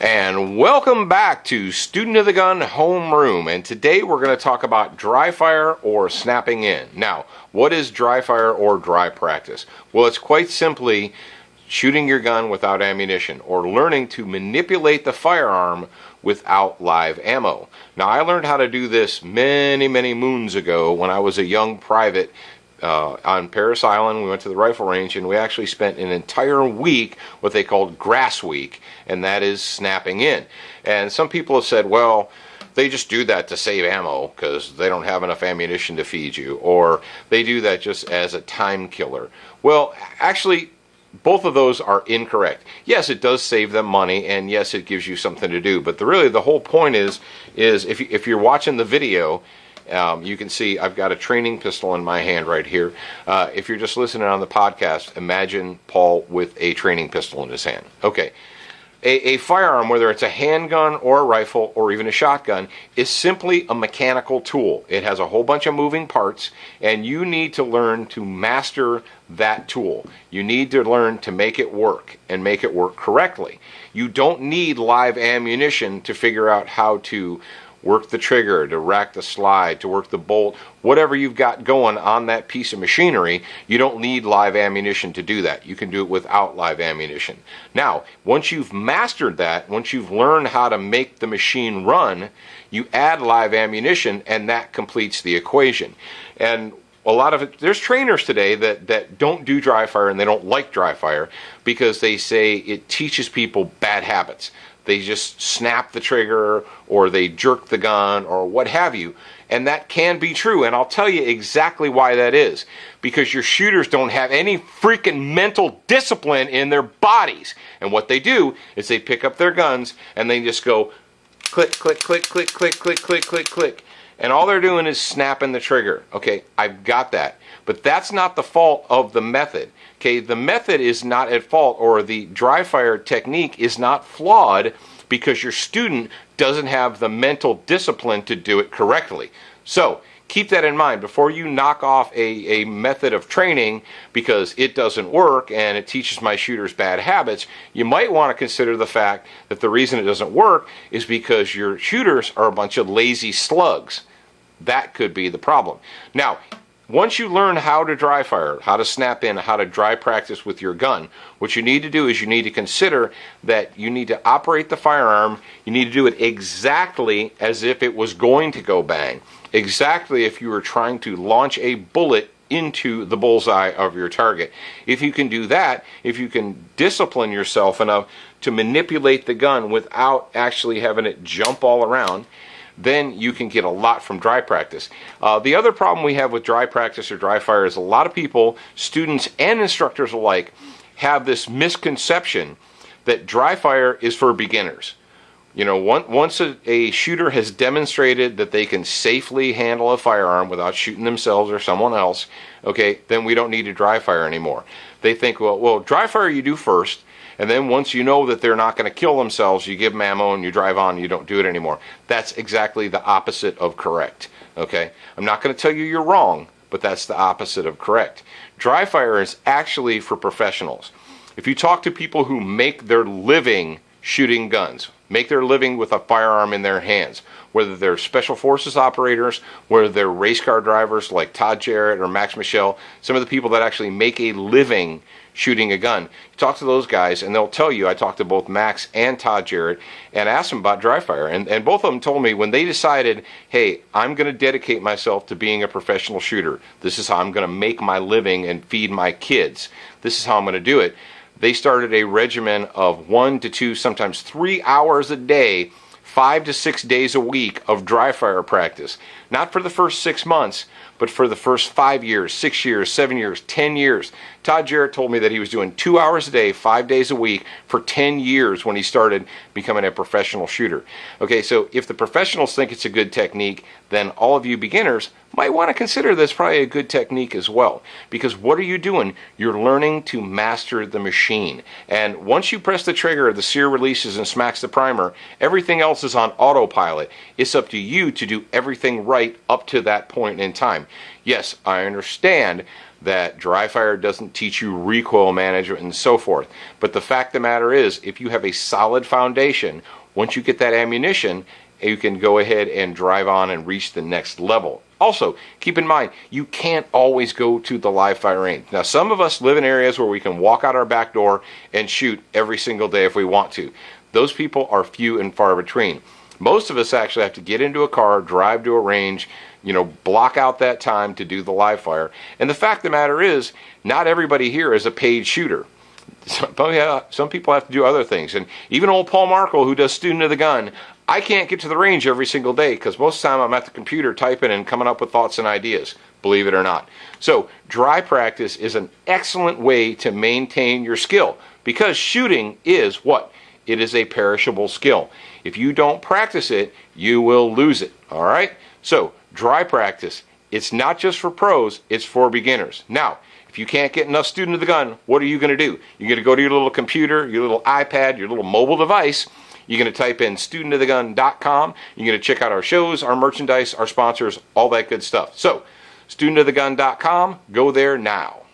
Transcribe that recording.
And welcome back to Student of the Gun Homeroom. And today we're going to talk about dry fire or snapping in. Now, what is dry fire or dry practice? Well, it's quite simply shooting your gun without ammunition or learning to manipulate the firearm without live ammo. Now, I learned how to do this many, many moons ago when I was a young private uh, on Parris Island. We went to the rifle range and we actually spent an entire week, what they called grass week, and that is snapping in. And some people have said, well, they just do that to save ammo because they don't have enough ammunition to feed you, or they do that just as a time killer. Well, actually, both of those are incorrect. Yes, it does save them money, and yes, it gives you something to do. But the, really, the whole point is, is if, if you're watching the video um, you can see I've got a training pistol in my hand right here. Uh, if you're just listening on the podcast, imagine Paul with a training pistol in his hand. Okay. A, a, firearm, whether it's a handgun or a rifle or even a shotgun, is simply a mechanical tool. It has a whole bunch of moving parts, and you need to learn to master that tool. You need to learn to make it work and make it work correctly. You don't need live ammunition to figure out how to work the trigger, to rack the slide, to work the bolt, whatever you've got going on that piece of machinery, you don't need live ammunition to do that. You can do it without live ammunition. Now, once you've mastered that, once you've learned how to make the machine run, you add live ammunition and that completes the equation. And a lot of it, there's trainers today that, that don't do dry fire and they don't like dry fire because they say it teaches people bad habits they just snap the trigger or they jerk the gun or what have you. And that can be true. And I'll tell you exactly why that is. Because your shooters don't have any freaking mental discipline in their bodies. And what they do is they pick up their guns and they just go click, click, click, click, click, click, click, click, click. And all they're doing is snapping the trigger. Okay, I've got that. But that's not the fault of the method. Okay, the method is not at fault, or the dry fire technique is not flawed because your student doesn't have the mental discipline to do it correctly. So, keep that in mind before you knock off a, a method of training because it doesn't work and it teaches my shooters bad habits. You might want to consider the fact that the reason it doesn't work is because your shooters are a bunch of lazy slugs. That could be the problem. Now, once you learn how to dry fire, how to snap in, how to dry practice with your gun, what you need to do is you need to consider that you need to operate the firearm, you need to do it exactly as if it was going to go bang. Exactly if you were trying to launch a bullet into the bullseye of your target. If you can do that, if you can discipline yourself enough to manipulate the gun without actually having it jump all around, then you can get a lot from dry practice. Uh, the other problem we have with dry practice or dry fire is a lot of people, students and instructors alike, have this misconception that dry fire is for beginners. You know, once a, a, shooter has demonstrated that they can safely handle a firearm without shooting themselves or someone else, okay, then we don't need to dry fire anymore. They think, well, well, dry fire you do first, and then once you know that they're not going to kill themselves, you give them ammo and you drive on, you don't do it anymore. That's exactly the opposite of correct. Okay? I'm not going to tell you you're wrong, but that's the opposite of correct. Dry fire is actually for professionals. If you talk to people who make their living shooting guns, make their living with a firearm in their hands, whether they're special forces operators, whether they're race car drivers like Todd Jarrett or Max Michel, some of the people that actually make a living shooting a gun. You talk to those guys, and they'll tell you. I talked to both Max and Todd Jarrett and asked them about dry fire, and, and both of them told me when they decided, hey, I'm going to dedicate myself to being a professional shooter. This is how I'm going to make my living and feed my kids. This is how I'm going to do it. They started a regimen of one to two, sometimes three hours a day five to six days a week of dry fire practice. Not for the first six months, but for the first five years, six years, seven years, ten years. Todd Jarrett told me that he was doing two hours a day, five days a week for 10 years when he started becoming a professional shooter. Okay, so if the professionals think it's a good technique, then all of you beginners might want to consider this probably a good technique as well. Because what are you doing? You're learning to master the machine. And once you press the trigger, the sear releases and smacks the primer, everything else is on autopilot. It's up to you to do everything right up to that point in time. Yes, I understand that dry fire doesn't teach you recoil management and so forth. But the fact of the matter is, if you have a solid foundation, once you get that ammunition, you can go ahead and drive on and reach the next level. Also, keep in mind, you can't always go to the live fire range. Now, some of us live in areas where we can walk out our back door and shoot every single day if we want to. Those people are few and far between. Most of us actually have to get into a car, drive to a range, you know, block out that time to do the live fire. And the fact of the matter is, not everybody here is a paid shooter. Some, oh, some people have to do other things. And even old Paul Markel, who does Student of the Gun, I can't get to the range every single day because most of the time I'm at the computer typing and coming up with thoughts and ideas, believe it or not. So, dry practice is an excellent way to maintain your skill because shooting is what? It is a perishable skill. If you don't practice it, you will lose it. All right? So, dry practice. It's not just for pros, it's for beginners. Now, if you can't get enough student of the gun, what are you going to do? You're going to go to your little computer, your little iPad, your little mobile device. You're going to type in studentofthegun.com. You're going to check out our shows, our merchandise, our sponsors, all that good stuff. So, studentofthegun.com, go there now.